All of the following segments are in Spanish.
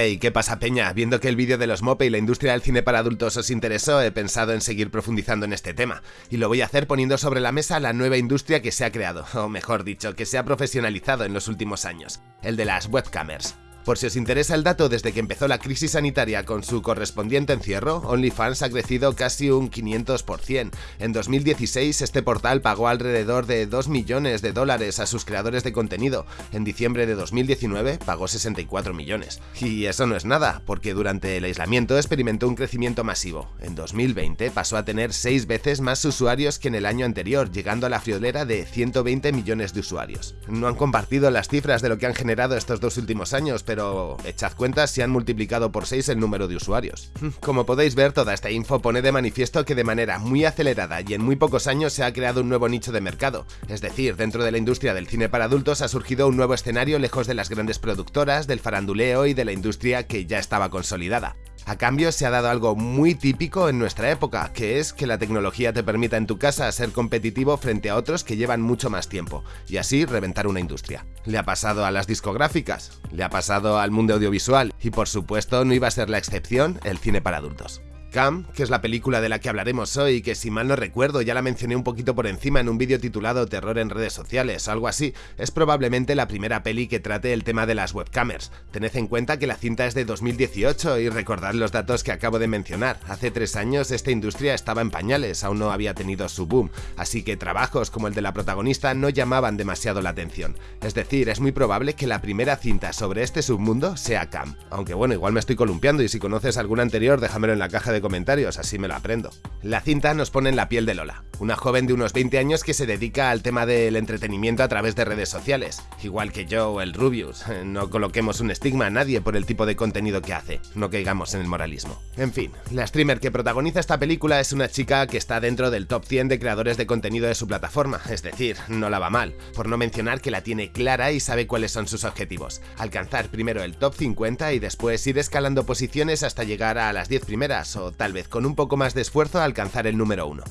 Hey, ¿qué pasa peña? Viendo que el vídeo de los Mope y la industria del cine para adultos os interesó, he pensado en seguir profundizando en este tema. Y lo voy a hacer poniendo sobre la mesa la nueva industria que se ha creado, o mejor dicho, que se ha profesionalizado en los últimos años, el de las webcamers. Por si os interesa el dato, desde que empezó la crisis sanitaria con su correspondiente encierro, OnlyFans ha crecido casi un 500%. En 2016 este portal pagó alrededor de 2 millones de dólares a sus creadores de contenido. En diciembre de 2019 pagó 64 millones. Y eso no es nada, porque durante el aislamiento experimentó un crecimiento masivo. En 2020 pasó a tener 6 veces más usuarios que en el año anterior, llegando a la friolera de 120 millones de usuarios. No han compartido las cifras de lo que han generado estos dos últimos años, pero echad cuentas si han multiplicado por 6 el número de usuarios. Como podéis ver, toda esta info pone de manifiesto que de manera muy acelerada y en muy pocos años se ha creado un nuevo nicho de mercado, es decir, dentro de la industria del cine para adultos ha surgido un nuevo escenario lejos de las grandes productoras, del faranduleo y de la industria que ya estaba consolidada. A cambio se ha dado algo muy típico en nuestra época, que es que la tecnología te permita en tu casa ser competitivo frente a otros que llevan mucho más tiempo, y así reventar una industria. Le ha pasado a las discográficas, le ha pasado al mundo audiovisual, y por supuesto no iba a ser la excepción el cine para adultos. Cam, que es la película de la que hablaremos hoy, que si mal no recuerdo ya la mencioné un poquito por encima en un vídeo titulado Terror en redes sociales algo así, es probablemente la primera peli que trate el tema de las webcamers. Tened en cuenta que la cinta es de 2018 y recordad los datos que acabo de mencionar. Hace tres años esta industria estaba en pañales, aún no había tenido su boom, así que trabajos como el de la protagonista no llamaban demasiado la atención. Es decir, es muy probable que la primera cinta sobre este submundo sea Cam. Aunque bueno, igual me estoy columpiando y si conoces alguna anterior déjamelo en la caja de comentarios, así me lo aprendo. La cinta nos pone en la piel de Lola, una joven de unos 20 años que se dedica al tema del entretenimiento a través de redes sociales, igual que yo o el Rubius. No coloquemos un estigma a nadie por el tipo de contenido que hace, no caigamos en el moralismo. En fin, la streamer que protagoniza esta película es una chica que está dentro del top 100 de creadores de contenido de su plataforma, es decir, no la va mal, por no mencionar que la tiene clara y sabe cuáles son sus objetivos, alcanzar primero el top 50 y después ir escalando posiciones hasta llegar a las 10 primeras o tal vez con un poco más de esfuerzo alcanzar el número 1.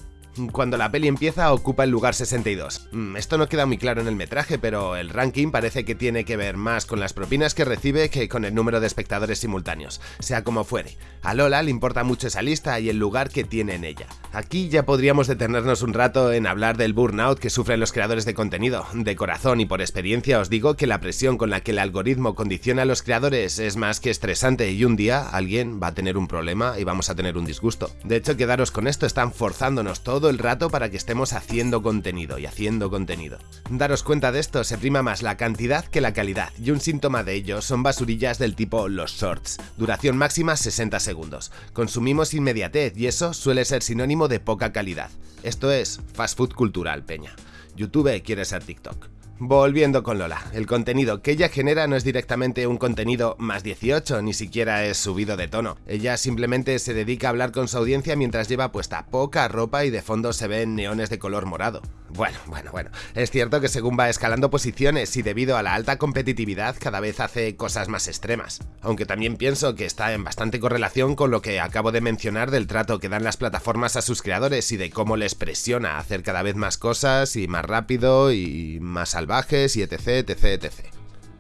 Cuando la peli empieza ocupa el lugar 62. Mm, esto no queda muy claro en el metraje, pero el ranking parece que tiene que ver más con las propinas que recibe que con el número de espectadores simultáneos, sea como fuere. A Lola le importa mucho esa lista y el lugar que tiene en ella. Aquí ya podríamos detenernos un rato en hablar del burnout que sufren los creadores de contenido. De corazón y por experiencia os digo que la presión con la que el algoritmo condiciona a los creadores es más que estresante y un día alguien va a tener un problema y vamos a tener un disgusto. De hecho, quedaros con esto, están forzándonos todo el rato para que estemos haciendo contenido y haciendo contenido. Daros cuenta de esto, se prima más la cantidad que la calidad, y un síntoma de ello son basurillas del tipo los shorts, duración máxima 60 segundos. Consumimos inmediatez y eso suele ser sinónimo de poca calidad. Esto es fast food cultural, peña. YouTube quiere ser TikTok. Volviendo con Lola, el contenido que ella genera no es directamente un contenido más 18, ni siquiera es subido de tono. Ella simplemente se dedica a hablar con su audiencia mientras lleva puesta poca ropa y de fondo se ven neones de color morado. Bueno, bueno, bueno. Es cierto que según va escalando posiciones y debido a la alta competitividad cada vez hace cosas más extremas. Aunque también pienso que está en bastante correlación con lo que acabo de mencionar del trato que dan las plataformas a sus creadores y de cómo les presiona a hacer cada vez más cosas y más rápido y más salvajes y etc, etc, etc.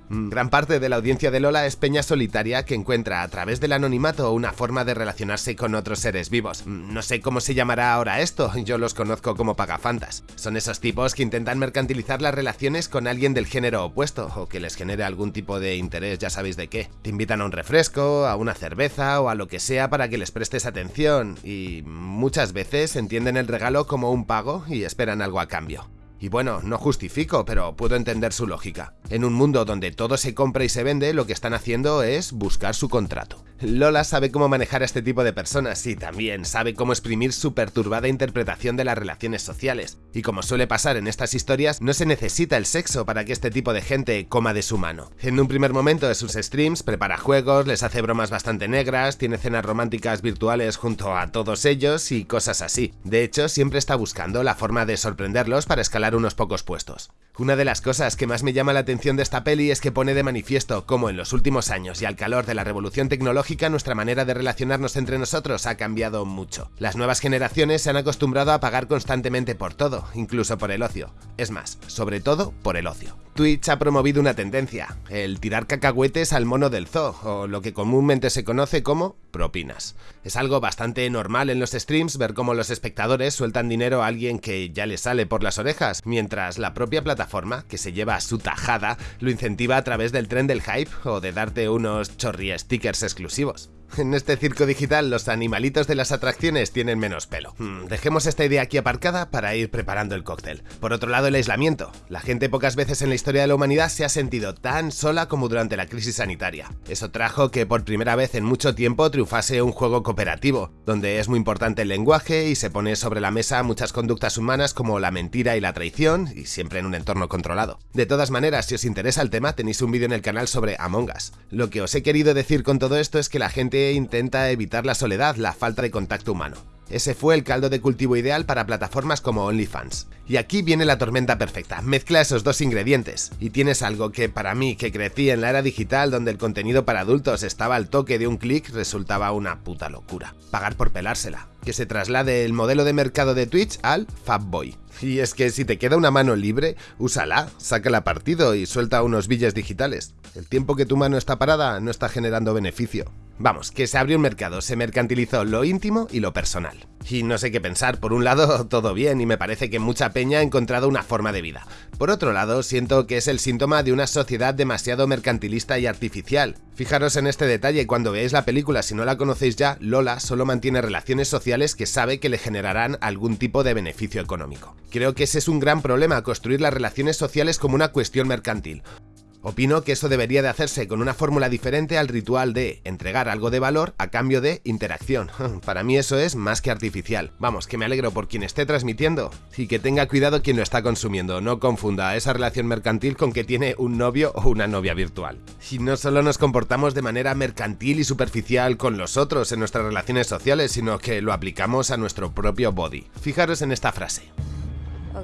Mm, gran parte de la audiencia de Lola es peña solitaria que encuentra a través del anonimato una forma de relacionarse con otros seres vivos. Mm, no sé cómo se llamará ahora esto, yo los conozco como pagafantas. Son esos tipos que intentan mercantilizar las relaciones con alguien del género opuesto o que les genere algún tipo de interés, ya sabéis de qué. Te invitan a un refresco, a una cerveza o a lo que sea para que les prestes atención y muchas veces entienden el regalo como un pago y esperan algo a cambio. Y bueno, no justifico, pero puedo entender su lógica. En un mundo donde todo se compra y se vende, lo que están haciendo es buscar su contrato. Lola sabe cómo manejar a este tipo de personas y también sabe cómo exprimir su perturbada interpretación de las relaciones sociales. Y como suele pasar en estas historias, no se necesita el sexo para que este tipo de gente coma de su mano. En un primer momento de sus streams prepara juegos, les hace bromas bastante negras, tiene cenas románticas virtuales junto a todos ellos y cosas así. De hecho, siempre está buscando la forma de sorprenderlos para escalar unos pocos puestos. Una de las cosas que más me llama la atención de esta peli es que pone de manifiesto cómo en los últimos años y al calor de la revolución tecnológica nuestra manera de relacionarnos entre nosotros ha cambiado mucho. Las nuevas generaciones se han acostumbrado a pagar constantemente por todo, incluso por el ocio. Es más, sobre todo por el ocio. Twitch ha promovido una tendencia, el tirar cacahuetes al mono del zoo, o lo que comúnmente se conoce como propinas. Es algo bastante normal en los streams ver cómo los espectadores sueltan dinero a alguien que ya le sale por las orejas, mientras la propia plataforma, que se lleva su tajada, lo incentiva a través del tren del hype o de darte unos chorri stickers exclusivos. En este circo digital los animalitos de las atracciones tienen menos pelo. Hmm, dejemos esta idea aquí aparcada para ir preparando el cóctel. Por otro lado, el aislamiento. La gente pocas veces en la historia de la humanidad se ha sentido tan sola como durante la crisis sanitaria. Eso trajo que por primera vez en mucho tiempo triunfase un juego cooperativo, donde es muy importante el lenguaje y se pone sobre la mesa muchas conductas humanas como la mentira y la traición, y siempre en un entorno controlado. De todas maneras, si os interesa el tema, tenéis un vídeo en el canal sobre Among Us. Lo que os he querido decir con todo esto es que la gente intenta evitar la soledad, la falta de contacto humano. Ese fue el caldo de cultivo ideal para plataformas como OnlyFans. Y aquí viene la tormenta perfecta, mezcla esos dos ingredientes, y tienes algo que para mí, que crecí en la era digital donde el contenido para adultos estaba al toque de un clic, resultaba una puta locura. Pagar por pelársela. Que se traslade el modelo de mercado de Twitch al Fabboy. Y es que si te queda una mano libre, úsala, sácala partido y suelta unos billes digitales. El tiempo que tu mano está parada no está generando beneficio. Vamos, que se abrió un mercado, se mercantilizó lo íntimo y lo personal. Y no sé qué pensar, por un lado todo bien y me parece que mucha peña ha encontrado una forma de vida. Por otro lado, siento que es el síntoma de una sociedad demasiado mercantilista y artificial. Fijaros en este detalle, cuando veáis la película, si no la conocéis ya, Lola solo mantiene relaciones sociales que sabe que le generarán algún tipo de beneficio económico. Creo que ese es un gran problema, construir las relaciones sociales como una cuestión mercantil. Opino que eso debería de hacerse con una fórmula diferente al ritual de entregar algo de valor a cambio de interacción. Para mí eso es más que artificial. Vamos, que me alegro por quien esté transmitiendo y que tenga cuidado quien lo está consumiendo. No confunda esa relación mercantil con que tiene un novio o una novia virtual. Y no solo nos comportamos de manera mercantil y superficial con los otros en nuestras relaciones sociales, sino que lo aplicamos a nuestro propio body. Fijaros en esta frase. Oh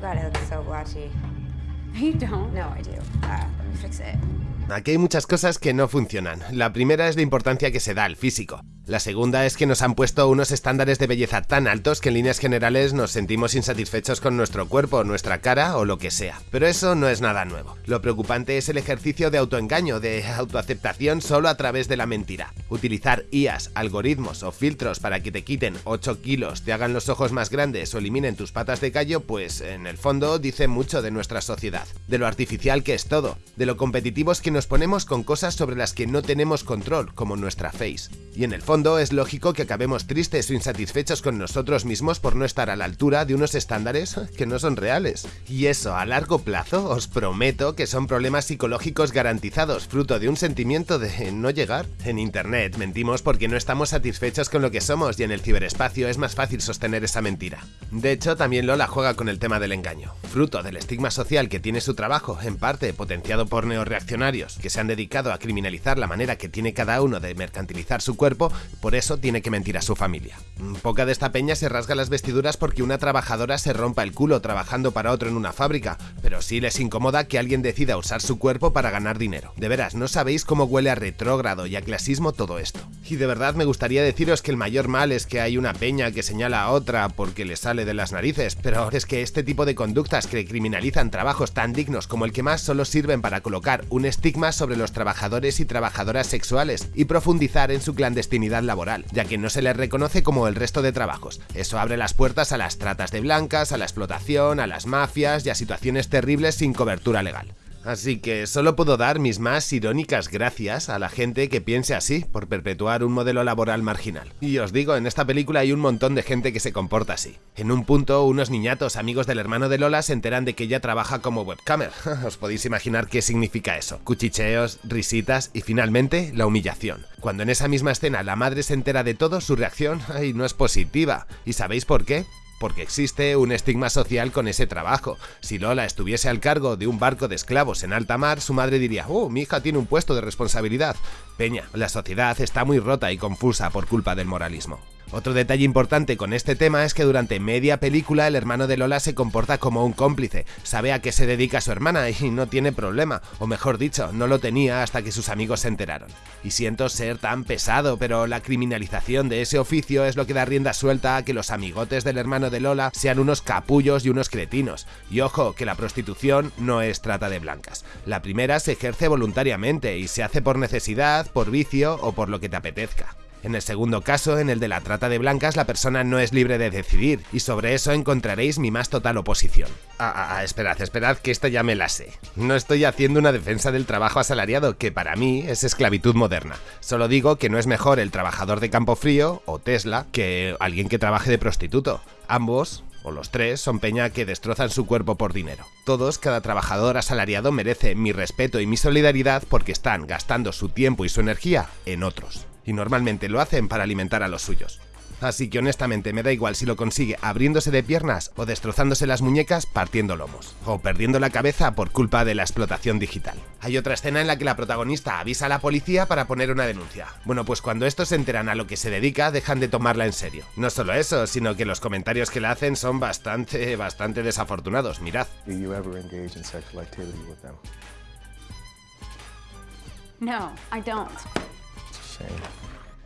Aquí hay muchas cosas que no funcionan. La primera es la importancia que se da al físico. La segunda es que nos han puesto unos estándares de belleza tan altos que en líneas generales nos sentimos insatisfechos con nuestro cuerpo, nuestra cara o lo que sea. Pero eso no es nada nuevo. Lo preocupante es el ejercicio de autoengaño, de autoaceptación solo a través de la mentira. Utilizar IAS, algoritmos o filtros para que te quiten 8 kilos, te hagan los ojos más grandes o eliminen tus patas de callo, pues en el fondo dice mucho de nuestra sociedad, de lo artificial que es todo, de lo competitivos que nos ponemos con cosas sobre las que no tenemos control, como nuestra face. Y en el fondo es lógico que acabemos tristes o insatisfechos con nosotros mismos por no estar a la altura de unos estándares que no son reales. Y eso, a largo plazo, os prometo que son problemas psicológicos garantizados, fruto de un sentimiento de no llegar. En internet mentimos porque no estamos satisfechos con lo que somos y en el ciberespacio es más fácil sostener esa mentira. De hecho, también Lola juega con el tema del engaño, fruto del estigma social que tiene su trabajo, en parte potenciado por neoreaccionarios, que se han dedicado a criminalizar la manera que tiene cada uno de mercantilizar su cuerpo, por eso tiene que mentir a su familia. Poca de esta peña se rasga las vestiduras porque una trabajadora se rompa el culo trabajando para otro en una fábrica, pero sí les incomoda que alguien decida usar su cuerpo para ganar dinero. De veras, no sabéis cómo huele a retrógrado y a clasismo todo esto. Y de verdad me gustaría deciros que el mayor mal es que hay una peña que señala a otra porque le sale de las narices, pero es que este tipo de conductas que criminalizan trabajos tan dignos como el que más solo sirven para colocar un estigma sobre los trabajadores y trabajadoras sexuales y profundizar en su clandestinidad laboral, ya que no se les reconoce como el resto de trabajos. Eso abre las puertas a las tratas de blancas, a la explotación, a las mafias y a situaciones terribles sin cobertura legal. Así que solo puedo dar mis más irónicas gracias a la gente que piense así por perpetuar un modelo laboral marginal. Y os digo, en esta película hay un montón de gente que se comporta así. En un punto, unos niñatos amigos del hermano de Lola se enteran de que ella trabaja como webcamer. os podéis imaginar qué significa eso. Cuchicheos, risitas y finalmente la humillación. Cuando en esa misma escena la madre se entera de todo, su reacción ay, no es positiva. ¿Y sabéis por qué? Porque existe un estigma social con ese trabajo. Si Lola estuviese al cargo de un barco de esclavos en alta mar, su madre diría, oh, mi hija tiene un puesto de responsabilidad. Peña, la sociedad está muy rota y confusa por culpa del moralismo. Otro detalle importante con este tema es que durante media película el hermano de Lola se comporta como un cómplice, sabe a qué se dedica su hermana y no tiene problema, o mejor dicho, no lo tenía hasta que sus amigos se enteraron. Y siento ser tan pesado, pero la criminalización de ese oficio es lo que da rienda suelta a que los amigotes del hermano de Lola sean unos capullos y unos cretinos. Y ojo, que la prostitución no es trata de blancas. La primera se ejerce voluntariamente y se hace por necesidad, por vicio o por lo que te apetezca. En el segundo caso, en el de la trata de blancas, la persona no es libre de decidir, y sobre eso encontraréis mi más total oposición. Ah, ah, ah, esperad, esperad, que esta ya me la sé. No estoy haciendo una defensa del trabajo asalariado, que para mí es esclavitud moderna. Solo digo que no es mejor el trabajador de campo frío, o Tesla, que alguien que trabaje de prostituto. Ambos, o los tres, son peña que destrozan su cuerpo por dinero. Todos, cada trabajador asalariado merece mi respeto y mi solidaridad porque están gastando su tiempo y su energía en otros y normalmente lo hacen para alimentar a los suyos. Así que honestamente me da igual si lo consigue abriéndose de piernas o destrozándose las muñecas partiendo lomos, o perdiendo la cabeza por culpa de la explotación digital. Hay otra escena en la que la protagonista avisa a la policía para poner una denuncia. Bueno, pues cuando estos se enteran a lo que se dedica, dejan de tomarla en serio. No solo eso, sino que los comentarios que le hacen son bastante, bastante desafortunados, mirad. No, I don't.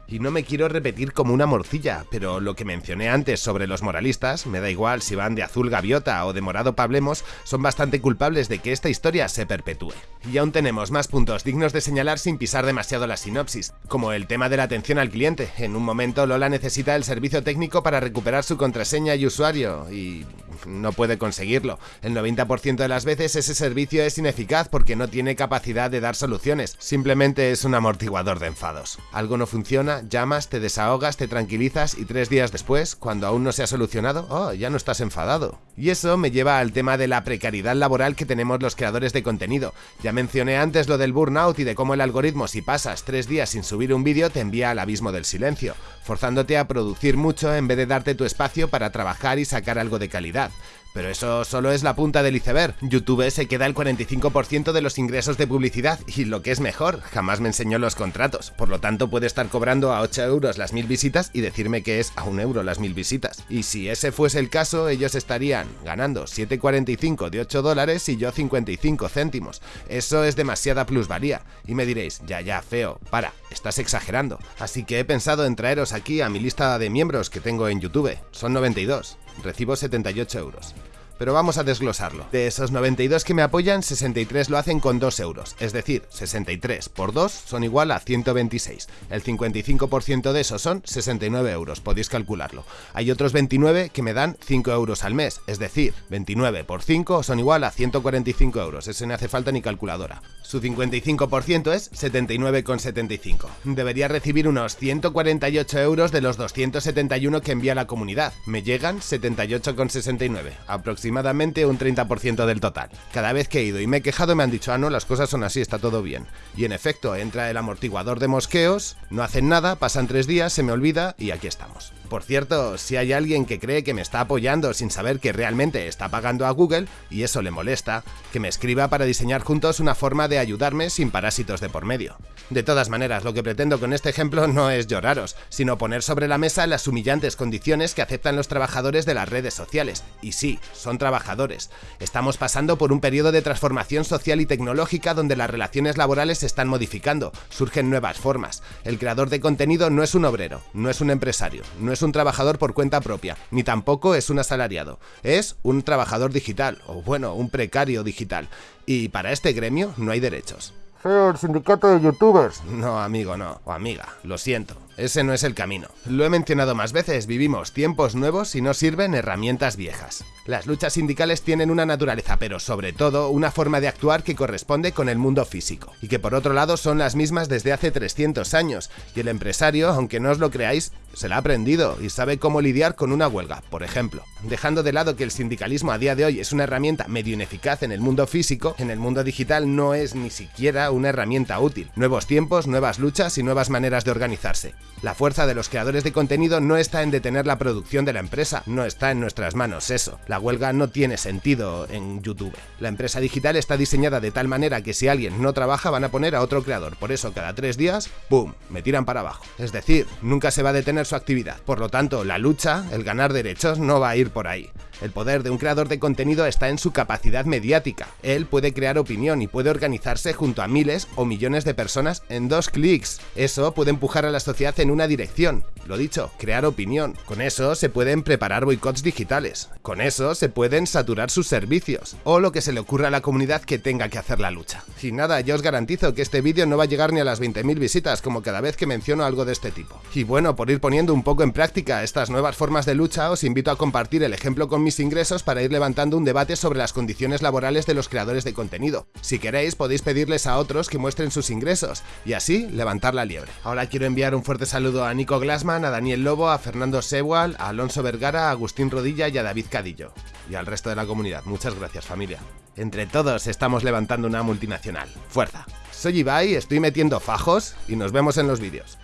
Y no me quiero repetir como una morcilla, pero lo que mencioné antes sobre los moralistas, me da igual si van de azul gaviota o de morado pablemos, son bastante culpables de que esta historia se perpetúe. Y aún tenemos más puntos dignos de señalar sin pisar demasiado la sinopsis, como el tema de la atención al cliente. En un momento Lola necesita el servicio técnico para recuperar su contraseña y usuario, y no puede conseguirlo. El 90% de las veces ese servicio es ineficaz porque no tiene capacidad de dar soluciones, simplemente es un amortiguador de enfados. Algo no funciona, llamas, te desahogas, te tranquilizas y tres días después, cuando aún no se ha solucionado, oh, ya no estás enfadado. Y eso me lleva al tema de la precariedad laboral que tenemos los creadores de contenido. Mencioné antes lo del burnout y de cómo el algoritmo si pasas tres días sin subir un vídeo te envía al abismo del silencio, forzándote a producir mucho en vez de darte tu espacio para trabajar y sacar algo de calidad. Pero eso solo es la punta del iceberg. YouTube se queda el 45% de los ingresos de publicidad y lo que es mejor, jamás me enseñó los contratos. Por lo tanto, puede estar cobrando a 8 euros las mil visitas y decirme que es a 1 euro las mil visitas. Y si ese fuese el caso, ellos estarían ganando 7,45 de 8 dólares y yo 55 céntimos. Eso es demasiada plusvalía. Y me diréis, ya, ya, feo, para, estás exagerando. Así que he pensado en traeros aquí a mi lista de miembros que tengo en YouTube. Son 92. Recibo 78 euros pero vamos a desglosarlo. De esos 92 que me apoyan, 63 lo hacen con 2 euros, es decir, 63 por 2 son igual a 126. El 55% de esos son 69 euros, podéis calcularlo. Hay otros 29 que me dan 5 euros al mes, es decir, 29 por 5 son igual a 145 euros, ese no hace falta ni calculadora. Su 55% es 79,75. Debería recibir unos 148 euros de los 271 que envía la comunidad. Me llegan 78,69, aproximadamente aproximadamente un 30% del total. Cada vez que he ido y me he quejado me han dicho, ah no, las cosas son así, está todo bien. Y en efecto, entra el amortiguador de mosqueos, no hacen nada, pasan tres días, se me olvida y aquí estamos. Por cierto, si hay alguien que cree que me está apoyando sin saber que realmente está pagando a Google, y eso le molesta, que me escriba para diseñar juntos una forma de ayudarme sin parásitos de por medio. De todas maneras, lo que pretendo con este ejemplo no es lloraros, sino poner sobre la mesa las humillantes condiciones que aceptan los trabajadores de las redes sociales. Y sí, son trabajadores. Estamos pasando por un periodo de transformación social y tecnológica donde las relaciones laborales se están modificando, surgen nuevas formas. El creador de contenido no es un obrero, no es un empresario, no es un trabajador por cuenta propia, ni tampoco es un asalariado. Es un trabajador digital, o bueno, un precario digital. Y para este gremio no hay derechos. El sindicato de youtubers. No, amigo, no. O amiga, lo siento. Ese no es el camino. Lo he mencionado más veces, vivimos tiempos nuevos y no sirven herramientas viejas. Las luchas sindicales tienen una naturaleza, pero sobre todo una forma de actuar que corresponde con el mundo físico, y que por otro lado son las mismas desde hace 300 años, y el empresario, aunque no os lo creáis, se la ha aprendido y sabe cómo lidiar con una huelga, por ejemplo. Dejando de lado que el sindicalismo a día de hoy es una herramienta medio ineficaz en el mundo físico, en el mundo digital no es ni siquiera una herramienta útil. Nuevos tiempos, nuevas luchas y nuevas maneras de organizarse. La fuerza de los creadores de contenido no está en detener la producción de la empresa, no está en nuestras manos eso. La huelga no tiene sentido en YouTube. La empresa digital está diseñada de tal manera que si alguien no trabaja van a poner a otro creador, por eso cada tres días, ¡pum!, me tiran para abajo. Es decir, nunca se va a detener su actividad. Por lo tanto, la lucha, el ganar derechos, no va a ir por ahí. El poder de un creador de contenido está en su capacidad mediática. Él puede crear opinión y puede organizarse junto a miles o millones de personas en dos clics. Eso puede empujar a la sociedad en una dirección. Lo dicho, crear opinión. Con eso se pueden preparar boicots digitales. Con eso se pueden saturar sus servicios. O lo que se le ocurra a la comunidad que tenga que hacer la lucha. Y nada, yo os garantizo que este vídeo no va a llegar ni a las 20.000 visitas como cada vez que menciono algo de este tipo. Y bueno, por ir poniendo un poco en práctica estas nuevas formas de lucha, os invito a compartir el ejemplo con mis ingresos para ir levantando un debate sobre las condiciones laborales de los creadores de contenido. Si queréis podéis pedirles a otros que muestren sus ingresos y así levantar la liebre. Ahora quiero enviar un fuerte saludo a Nico Glassman, a Daniel Lobo, a Fernando Sewal, a Alonso Vergara, a Agustín Rodilla y a David Cadillo. Y al resto de la comunidad. Muchas gracias familia. Entre todos estamos levantando una multinacional. ¡Fuerza! Soy Ibai, estoy metiendo fajos y nos vemos en los vídeos.